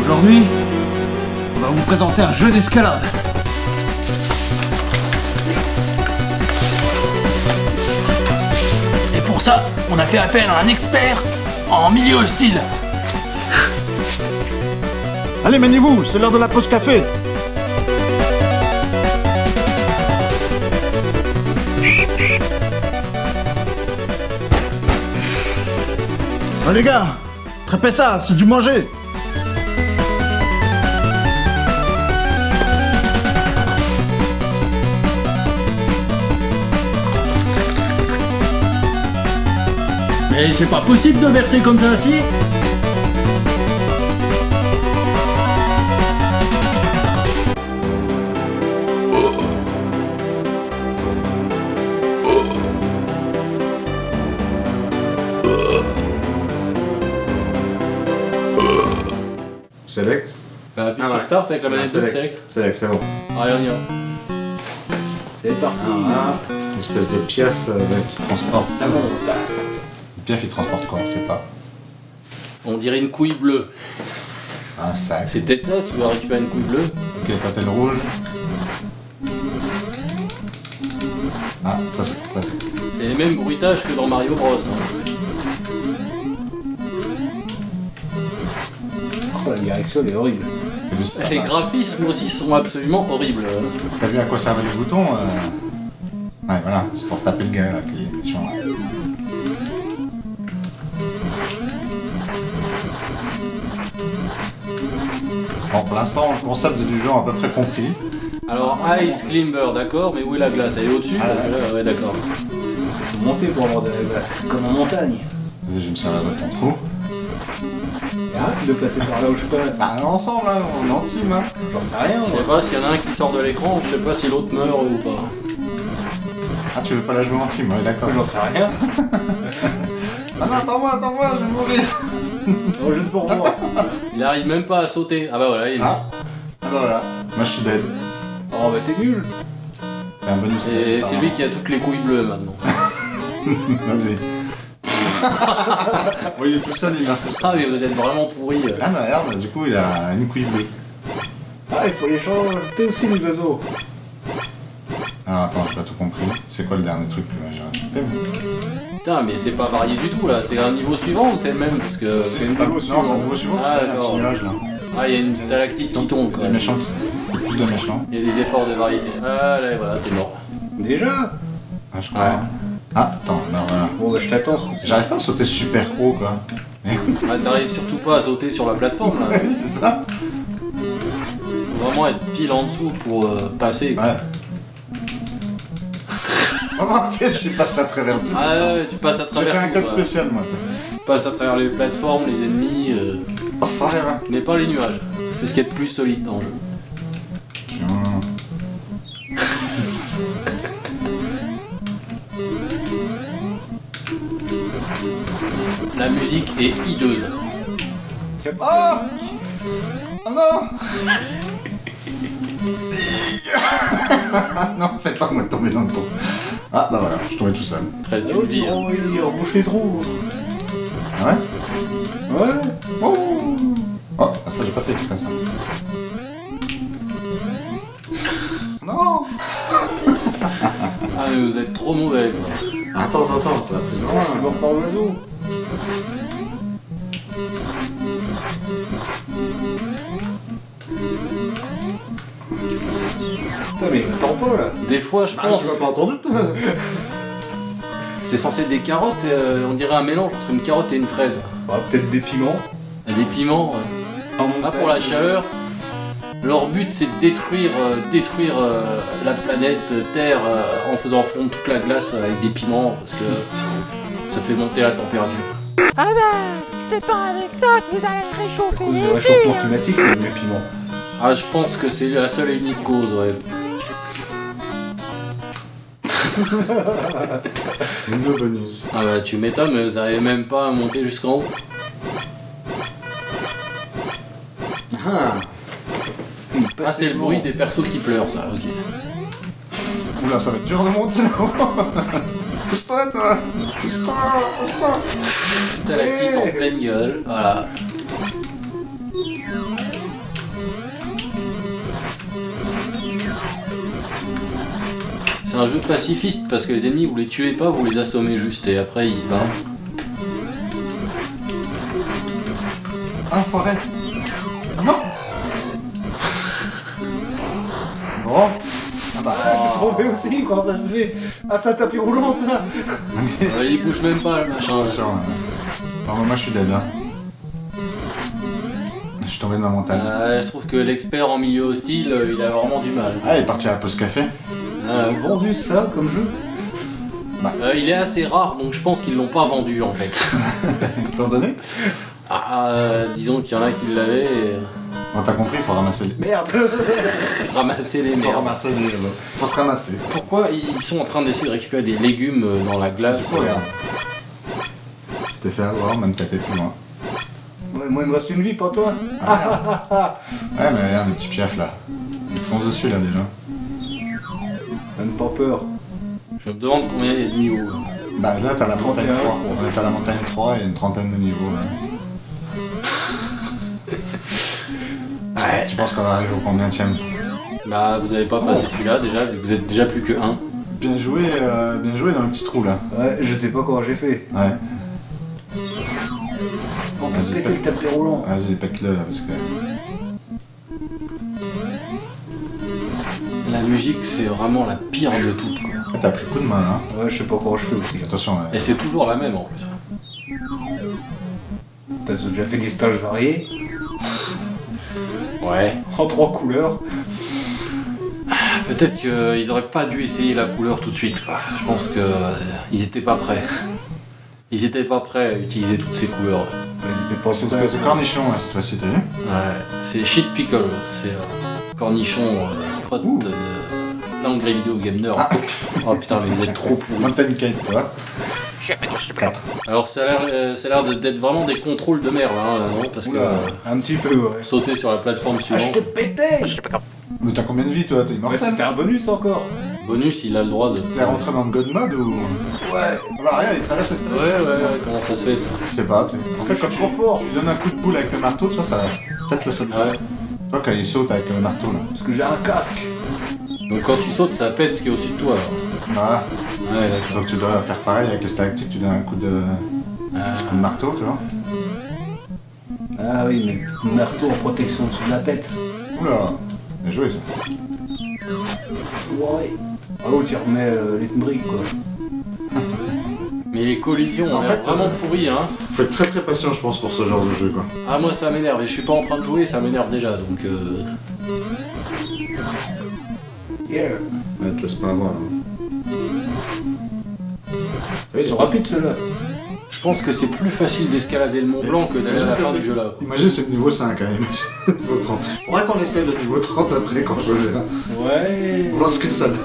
Aujourd'hui, on va vous présenter un jeu d'escalade. Et pour ça, on a fait appel à un expert en milieu hostile. Allez, maniez-vous, c'est l'heure de la pause café. Oh les gars, trapez ça, c'est du manger. Mais c'est pas possible de verser comme ça, si Bah, appuie Ah sur ouais. Start avec la manette de select. Select. C'est bon. Allez, on y va. C'est parti. Ah, une espèce de piaf euh, qui transporte. Ça monte. Piaf, il transporte quoi On sait pas. On dirait une couille bleue. Un sac. C'est peut-être ça, tu vas récupérer une couille bleue. Ok, t'as le rouge. Ah, ça c'est pas. C'est les mêmes bruitages que dans Mario Bros. hein. Oh, la direction elle est horrible. Les graphismes aussi sont absolument horribles. T'as vu à quoi servent les boutons euh Ouais, voilà, c'est pour taper le gars là qui est méchant. Bon, pour l'instant, le concept du jeu est à peu près compris. Alors, Ice Climber, d'accord, mais où est la glace? Elle est au-dessus? Ah, Parce que ouais. là, ouais, d'accord. Faut monter pour avoir de la glace. Comme en montagne. Vas-y, je me sers de ton trou. Arrête de passer par là où je passe. Bah, ensemble, là, on est en team, hein. J'en sais rien, Je sais moi. pas s'il y en a un qui sort de l'écran, je sais pas si l'autre meurt ou pas. Ah, tu veux pas la jouer en team, ouais, d'accord. J'en sais rien. Ah non, attends-moi, attends-moi, je vais mourir. Non, juste pour voir. Il arrive même pas à sauter. Ah bah voilà, il est mort. Ah, ah bah voilà. Moi, je suis dead. Oh, bah t'es nul. C'est un bonus. Et c'est lui qui a toutes les couilles bleues maintenant. Vas-y. Bon, il est tout seul, il marche tout seul. Ah mais vous êtes vraiment pourris. euh. Ah, bah regarde, du coup, il a une couille bleue. Ah, il faut les changer aussi, les oiseaux. Alors, attends, j'ai pas tout compris. C'est quoi le dernier truc que j'ai Putain mais c'est pas varié du tout là, c'est un niveau suivant ou c'est le même? Parce que... C'est une balle au Non, c'est un suivant. Ah, Il y a un d'accord. Ah il y a une stalactite qui tombe quoi. Méchants qui... Plus de méchants. Il y a des efforts de variété. Ah là voilà, t'es mort. Déjà? Ah, je crois. Ah, attends, non, voilà. Bon, bah je t'attends. J'arrive pas à sauter super haut, quoi. Ah t'arrives surtout pas à sauter sur la plateforme là. oui, c'est ça. Faut vraiment être pile en dessous pour euh, passer. quoi. Ouais. Oh, ok, je passé à travers tout. Ah ouais, tu passes à J'ai travers fait un code spécial, moi. Tu passes à travers les plateformes, les ennemis, euh, Oh, mais pas les nuages. C'est ce qui est de plus solide dans le jeu. La musique est hideuse. Oh Oh non Non, fais pas moi tomber dans le trou. Ah, bah voilà, je suis tombé tout seul. Très tu Oh, le dis. hein. oh, il rebouche les trous. Ah ouais Ouais. Oh Oh, ah, ça j'ai pas fait exprès ça. Non Ah mais vous êtes trop mauvais quoi. Attends, attends, attends, ça va plus Ah, je suis loin. mort par l'oiseau. Putain, mais il m'attend pas là. Des fois je Ah, pense, tu m'as pas entendu c'est censé être des carottes, euh, on dirait un mélange entre une carotte et une fraise. Bah, peut-être des piments. Des piments. euh. Pas pour la chaleur. Leur but c'est de détruire, euh, détruire euh, la planète euh, Terre euh, en faisant fondre toute la glace avec des piments parce que ça fait monter la température. Ah ben, c'est pas avec ça que vous allez réchauffer les réchauffement villes. climatique, des piments. Ah je pense que c'est la seule et unique cause ouais. Bonus. Ah bah tu m'étonnes mais vous arrivez même pas à monter jusqu'en haut. Ah Ah c'est le bruit des persos qui pleurent ça, ok. Oula, ça va être dur de monter là-haut Pousse-toi, toi. Pousse-toi. Pousse-toi Stalactite en pleine gueule, voilà. C'est un jeu pacifiste parce que les ennemis vous les tuez pas, vous les assommez juste et après ils se barrent. Ah, forêt. Non. Bon bah, tombé aussi, comment ça se fait Ah, c'est un tapis roulant, ça Euh, il bouge même pas le machin. Attention. Non, mais moi je suis dead là. Je suis tombé dans la montagne. Euh, je trouve que l'expert en milieu hostile, euh, il a vraiment du mal. Ah, il est parti à la pause café. Euh, Ils ont vendu ça comme jeu euh, il est assez rare donc je pense qu'ils l'ont pas vendu en fait. Ils l'ont donné Ah, euh, disons qu'il y en a qui l'avaient et Bon, t'as compris, il faut ramasser les... Merde ramasser les Faut merdes. ramasser les... Faut se ramasser. Pourquoi ils sont en train d'essayer de récupérer des légumes euh, dans la glace Oh, regarde. Tu t'es fait avoir, même t'as été plus loin. Ouais, Moi, il me reste une vie, pas toi Ouais, mais regarde les petits piafs là. Ils te foncent dessus là déjà. Même pas peur. Je me demande combien il y a de niveaux. Bah là t'as la montagne 31, 3. je Ouais, t'as la montagne 3 et une trentaine de niveaux là. Ouais. Tu penses qu'on va arriver au combien Bah, vous avez pas passé celui-là déjà, vu que vous êtes déjà plus que 1. Bien joué, euh, bien joué dans le petit trou là. Ouais, je sais pas comment j'ai fait. Ouais. On peut péter le tapis roulant. Vas-y, pète-le là parce que. La musique, c'est vraiment la pire de toutes. Quoi. Ah, t'as plus coup de main là. Ouais, je sais pas comment je fais aussi. Attention, ouais. Et c'est toujours la même en plus. T'as déjà fait des stages variés Ouais. En trois couleurs. Peut-être qu'ils auraient pas dû essayer la couleur tout de suite. Quoi. Je pense que euh, ils étaient pas prêts. Ils étaient pas prêts à utiliser toutes ces couleurs. Ils étaient pas C'est une espèce de cornichon là, cette fois-ci, t'as vu Ouais. C'est shit pickle. C'est euh, cornichon euh, crotte Ouh. De l'engrais vidéo game nerd. Ah. Oh putain, mais vous êtes trop pourris. Mountain Kite, toi. 4. Alors ça a l'air, euh, d'être vraiment des contrôles de merde, hein, non Parce que Oula, euh, un petit peu, ouais. sauter sur la plateforme Ah, je suivante, te pétais Mais t'as combien de vie toi? T'es Ouais, immortel c'était un bonus encore. bonus, il a le droit de. T'es rentré dans le God mode ou? Ouais. Bah regarde, il traverse les Ouais, ouais, ouais, comment ça se fait ça? Je sais pas, tu Parce que je suis trop fort. tu lui donnes un coup de boule avec le marteau, tu vois, ça va peut-être le sauter. Ouais. Toi, quand il saute avec le marteau là. Parce que j'ai un casque. Donc quand tu sautes, ça pète ce qui est au-dessus de toi. alors. Voilà. Ouais, d'accord. Donc tu dois faire pareil avec les stalactites, tu donnes un coup de, Ah, coup de marteau, tu vois. Ah oui, mais marteau en protection au-dessus de la tête. Oula, bien joué ça. Ouais. Ah oh, tu remets euh, les briques, quoi. Mais les collisions En l'air fait, vraiment euh, pourries, hein. Faut être très très patient, je pense, pour ce genre de jeu, quoi. Ah, moi ça m'énerve, et je suis pas en train de jouer, ça m'énerve déjà, donc. Euh... Yeah. Ouais, te laisse pas avoir. hein. Ils sont rapides, ceux-là. Je pense que c'est plus facile d'escalader le Mont Blanc que d'aller à la fin du jeu là. Imagine, c'est le niveau 5, hein, imagine. niveau 30. Faudra qu'on essaie le niveau 30 après, quand je choisira. Ouais. Voir ce que ça donne.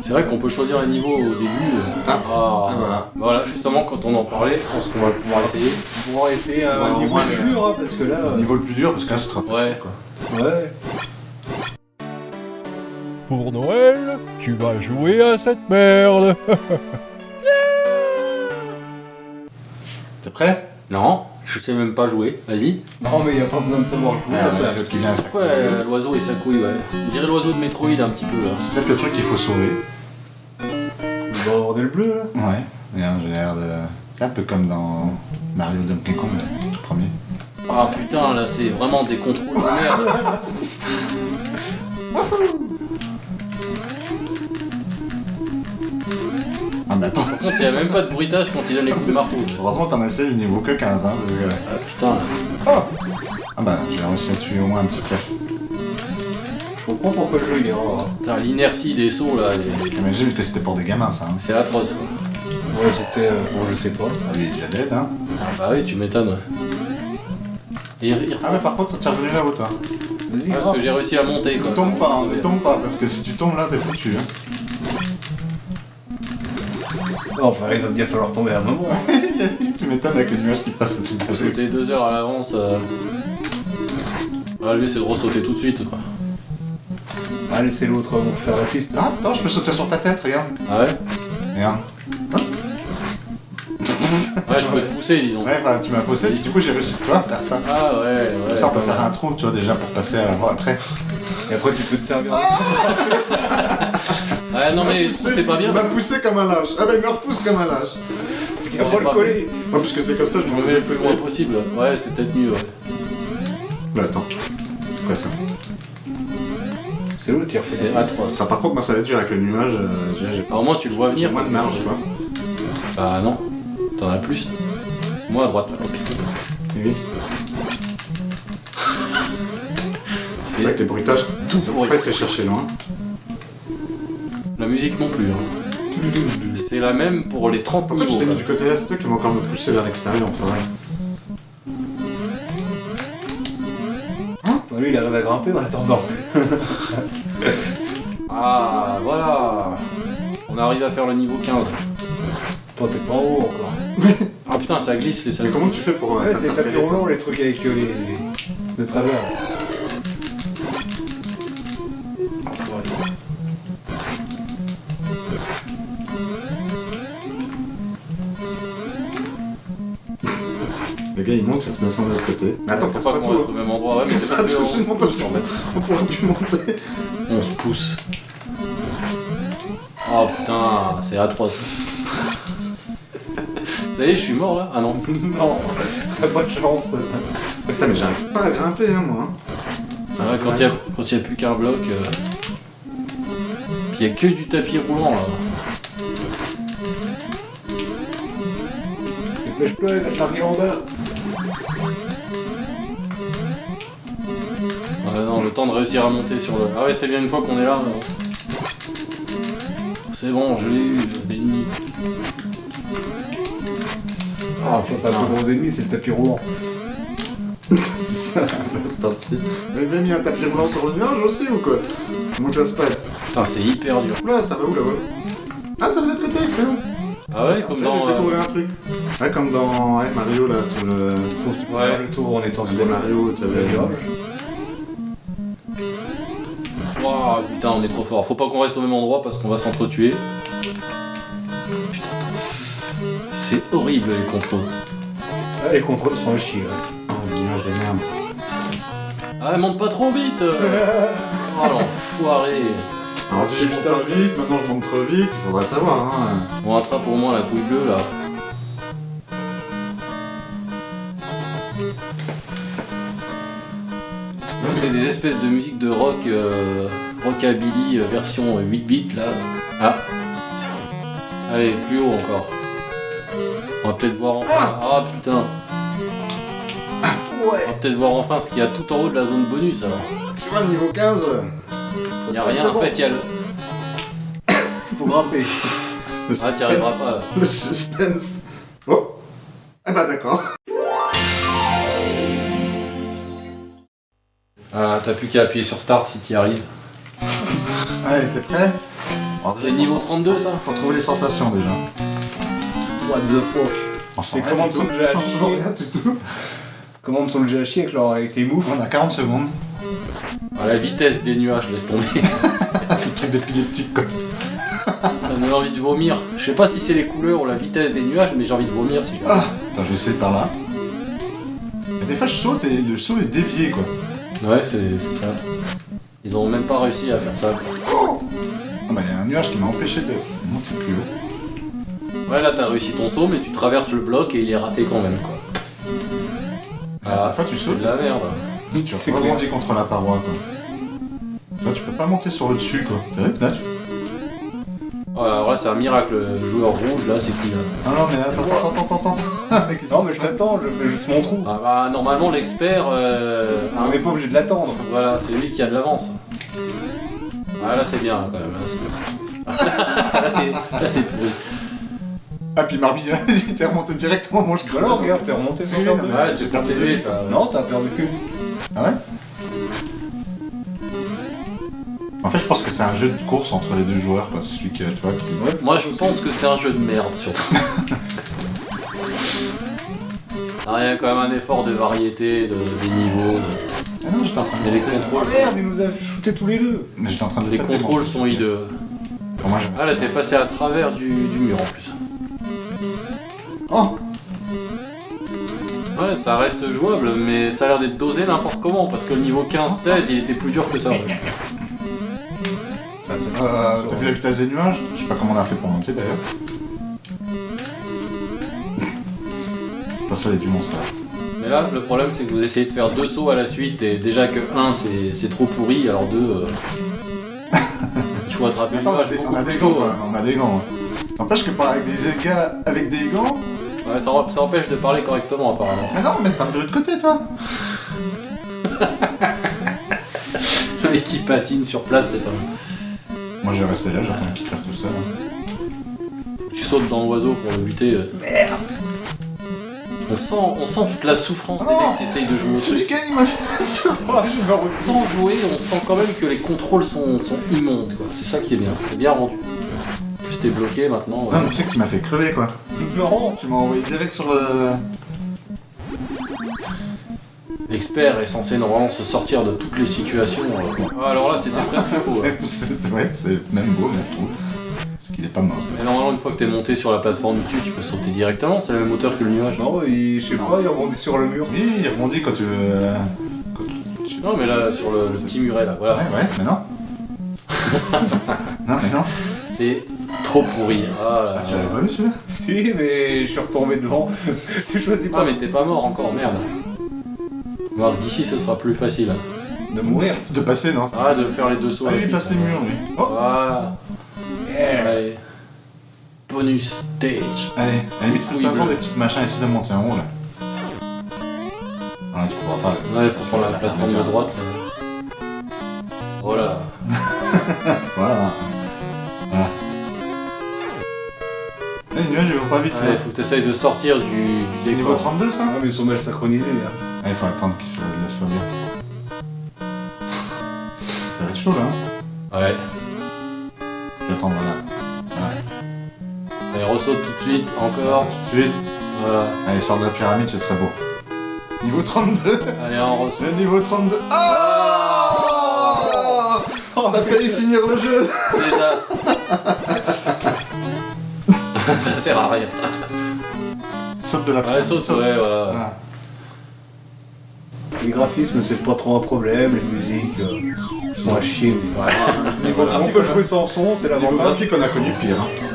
C'est vrai qu'on peut choisir un niveau au début. euh. Ah, Ah, et voilà. Voilà, justement, quand on en parlait, je pense qu'on va pouvoir essayer. On va essayer Ouais, un au niveau moins, plus le- dur, hein, parce que là... Le euh, niveau le plus dur, parce que là, c'est trop facile, Ouais. quoi. Ouais. Pour Noël, tu vas jouer à cette merde. T'es prêt? Non, je sais même pas jouer, vas-y. Non, mais il a pas besoin de savoir jouer Ah, ça. ouais, le l'oiseau et sa couille, ouais On dirait l'oiseau de Metroid un petit peu là. C'est peut-être le truc qu'il faut sauver. Le bordel bleu, là. Ouais. Regarde, j'ai l'air de... C'est un peu comme dans Mario Donkey Kong, le tout premier. Ah putain, là c'est vraiment des contrôles de merde. Contre, il y a même pas de bruitage quand il donne les coups de marteau. Heureusement qu'on a essayé le niveau que 15, hein, parce que... Ah putain. Ah bah, j'ai réussi à tuer au moins un petit piaf. Je comprends pourquoi le est rare. hein. Putain, l'inertie des sauts là, est- J'imagine que c'était pour des gamins, ça. Hein. c'est atroce quoi. Ouais, c'était... euh, bon, je sais pas. Ah oui, il est dead, hein. Ah bah oui, tu m'étonnes. ouais. Et il- il- Ah mais par contre, t'es revenu là-haut, toi. Vas-y, Ah, parce que j'ai réussi à monter quoi. Ne tombe pas, hein, ne tombe pas, parce que si tu tombes là, t'es foutu, hein. Enfin, il va bien falloir tomber à un moment. tu m'étonnes avec les nuages qui passent au-dessus de sauter deux heures à l'avance. euh. Ah lui c'est de ressauter tout de suite quoi. Ah, laissez l'autre faire la piste. Ah, attends, je peux sauter sur ta tête, regarde. Ah ouais Regarde. Ouais, je peux te pousser, disons. Ouais, enfin, tu m'as posé, du coup j'ai réussi, tu vois, à faire ça. Ah ouais, ouais. Comme ça, on peut faire un trou, tu vois, déjà, pour passer à voir après. Et après, tu peux te servir. Ouais, non mais c'est pas bien. Il m'a poussé comme un lâche. Ah bah, il me repousse comme un lâche. Il va pas le coller. Ouais, puisque c'est comme ça, je me mets le plus loin possible. Ouais, c'est peut-être mieux. Ouais. Mais attends. C'est quoi ça? C'est l'autre qui refait. C'est atroce. Ça, par contre, moi, ça va être dur avec le nuage. euh, au moins, tu le vois venir. moins de marge, tu vois. Bah non. T'en as plus. Moi à droite. Oui. C'est vrai que les bruitages, tout pas être chercher loin. La musique non plus. hein. C'était la même pour les 30 Pourquoi tu niveaux. t'es mis du côté là C'est toi qui m'as encore me pousser vers l'extérieur, en vrai. Bon, lui, il arrive à grimper en attendant. Ah, voilà. On arrive à faire le niveau 15. Toi, t'es pas en haut encore. Ah putain, ça glisse les Mais salles. comment tu fais pour. euh, Ouais, c'est les tapis roulants, les trucs avec euh, les. de travers. Il monte, il descend de l'autre côté. Mais attends, Faut pas pas qu'on reste au même endroit. Ouais, mais c'est parce qu'on pousse en fait. On pourra plus monter. On se pousse. Oh putain, c'est atroce. Ça y est, je suis mort là Ah non. non, t'as pas de chance. Putain, mais j'arrive pas à grimper, hein, moi. Ouais, quand il y a, quand il y a plus qu'un bloc. euh, Puis il y a que du tapis roulant là. Dépêche-toi, il va t'arriver en bas. Ouais, non, le temps de réussir à monter sur le. Ah ouais, c'est bien une fois qu'on est là. là. C'est bon, je l'ai eu, l'ennemi. Ah, toi, t'as un plus gros ennemi, c'est le tapis roulant. C'est l'instant-ci. Vous avez mis un tapis roulant sur le nuage aussi ou quoi Comment ça se passe Putain, c'est hyper dur. Oula, ça va où là-bas Ah, ça va de côté, excellent. Ah ouais, comme dans. euh, découvert un truc. Ouais, comme dans Mario là, sur le. Sauf que tu Ouais. le tour en étant sur Mario, tu avais. virage. Waouh, putain, on est trop fort. Faut pas qu'on reste au même endroit parce qu'on va s'entretuer. Putain. C'est horrible les contrôles. Ah, les contrôles sont à chier. ouais. Oh, le nuage de merde. Ah, monte pas trop vite Oh l'enfoiré Alors si je monte pas vite, maintenant je monte trop vite, il faudra savoir, hein. On rattrape au moins la couille bleue là. Là, C'est des espèces de musique de rock, euh, rockabilly euh, version 8 bits là. Ah Allez, plus haut encore. On va peut-être voir enfin. Ah putain On va peut-être voir enfin ce qu'il y a tout en haut de la zone bonus alors. Tu vois, le niveau 15, ça Il y a rien en bon. fait, il y a le. Faut grimper. Le Ah, t'y arriveras pas là. Le suspense. Oh Eh bah d'accord. Ah, t'as plus qu'à appuyer sur Start si t'y arrives. Allez, t'es prêt C'est le niveau 32 ça Faut trouver les sensations déjà. What the fuck. On Les commandes sont déjà à chier. rien du tout. Sont déjà à chier avec, leur- avec les moves. On a 40 secondes. À la vitesse des nuages, laisse tomber. C'est le truc d'épileptique quoi. Ça me donne envie de vomir. Je sais pas si c'est les couleurs ou la vitesse des nuages, mais j'ai envie de vomir si je. Ah Attends, je vais essayer par là. Et des fois je saute et le saut est dévié quoi. Ouais, c'est c'est ça. Ils ont même pas réussi à faire ça. Ah bah il y a un nuage qui m'a empêché de monter plus haut. Ouais, là t'as réussi ton saut, mais tu traverses le bloc et il est raté quand même quoi. Ah, fois tu c'est sautes, de la merde. tu c'est rebondis contre la paroi quoi. Là tu peux pas monter sur le dessus quoi. T'as vu Là tu... Oh, alors là, c'est un miracle. Le joueur rouge, là, c'est qui là Ah non mais attends, attends, attends, attends, Non, qui mais je l'attends, je fais juste mon trou. Ah bah, normalement, l'expert. Euh, On hein, n'est pas obligé de l'attendre. Voilà, c'est lui qui a de l'avance. Ah, là, c'est bien quand même. Là, c'est- là, c'est là, c'est pourri. Ah puis Marby, il était remonté directement, moi je Voilà, regarde, t'es remonté sur le Ouais, c'est t'aider ça. Non, t'as perdu que. Ah ouais En fait je pense que c'est un jeu de course entre les deux joueurs quoi, celui que tu vois qui... Moi, je pense que c'est un jeu de merde, surtout. Ah, il y a quand même un effort de variété, de, des niveaux. de- Ah non, j'étais en train de... Mais les contrôles, Merde, il nous a shooté tous les deux. Mais j'étais en train de les contrôles sont hideux. Pour moi, Ah là, t'es passé à travers du, du mur en plus. Oh Ouais, ça reste jouable, mais ça a l'air d'être dosé n'importe comment, parce que le niveau 15-16, il était plus dur que ça. ouais. Ça, T'as euh, t'as vu la vitesse des nuages? Je sais pas comment on a fait pour monter d'ailleurs. Du monstre. Mais là, le problème, c'est que vous essayez de faire deux sauts à la suite, et déjà que 1, c'est trop pourri, alors 2, il faut attraper Attends, on a des, beaucoup on a plus des tôt. gants, on a des gants. hein. N'empêche que par avec des gars avec des gants. Ouais, ça, ça empêche de parler correctement, apparemment. Mais non, mais tape de l'autre côté, toi Le mec qui patine sur place, c'est pas Moi, je vais rester là, j'attends qu'il crève tout seul. hein. Tu sautes dans l'oiseau pour le buter. Merde on sent, on sent toute la souffrance des Oh mecs qui essayent de jouer au truc. Sans jouer, on sent quand même que les contrôles sont, sont immondes, quoi. C'est ça qui est bien, c'est bien rendu. En plus, t'es bloqué maintenant. Non, mais tu sais que tu m'as fait crever, quoi. Laurent. Tu m'as envoyé direct sur le... L'expert est censé normalement se sortir de toutes les situations. euh. Ah, alors là, c'était presque beau. hein. Ouais, c'est même beau, même, je trouve. Qu'il est pas mort. Mais normalement, une fois que t'es monté sur la plateforme dessus, tu peux sauter directement. C'est le même moteur que le nuage. Non, il, je sais pas, il rebondit sur le mur. Oui, il rebondit quand tu veux... euh, quand tu- Non, mais là, sur le, le petit muret, là, voilà. Ouais, ouais, mais non. non, mais non. C'est trop pourri. Ah là Ah, tu l'avais pas vu, celui-là? Si, mais je suis retombé devant. tu choisis Ah, pas mais t'es pas mort encore, merde. Bon, d'ici, ce sera plus facile. De mourir. De passer, non Ah, de faire les deux sauts Ah, lui, passe les murs, lui. Oh Voilà. Yeah. Allez. Bonus stage. Allez, à la limite, faut pas des petites machins, essayer de monter en haut, là. Voilà, tu prends ça. Ouais, faut prendre la plateforme de droite là. Oh là. Voilà. Voilà. Eh, le nuage, il va pas vite, Ouais, là. faut que t'essayes de sortir du, C'est niveau décor. 32, ça Ah, mais ils sont mal synchronisés. Là. Ah, il faut attendre qu'il soit, le soit bien. Chaud, là. Ouais. Je vais attendre, voilà. Allez, ressaute tout de suite, encore. Tout de suite. Voilà. Allez, sors de la pyramide, ce serait beau. Niveau 32 Allez, on ressaute. Le niveau 32 Ah On a failli finir le jeu Désastre. Ça sert à rien. Saute de la Ouais, saute, ouais, voilà. Ah. Les graphismes, c'est pas trop un problème. Les musiques euh, sont à chier. Mais... Ouais. on peut jouer sans son, c'est Niveau l'avantage. graphique, on a connu pire. hein.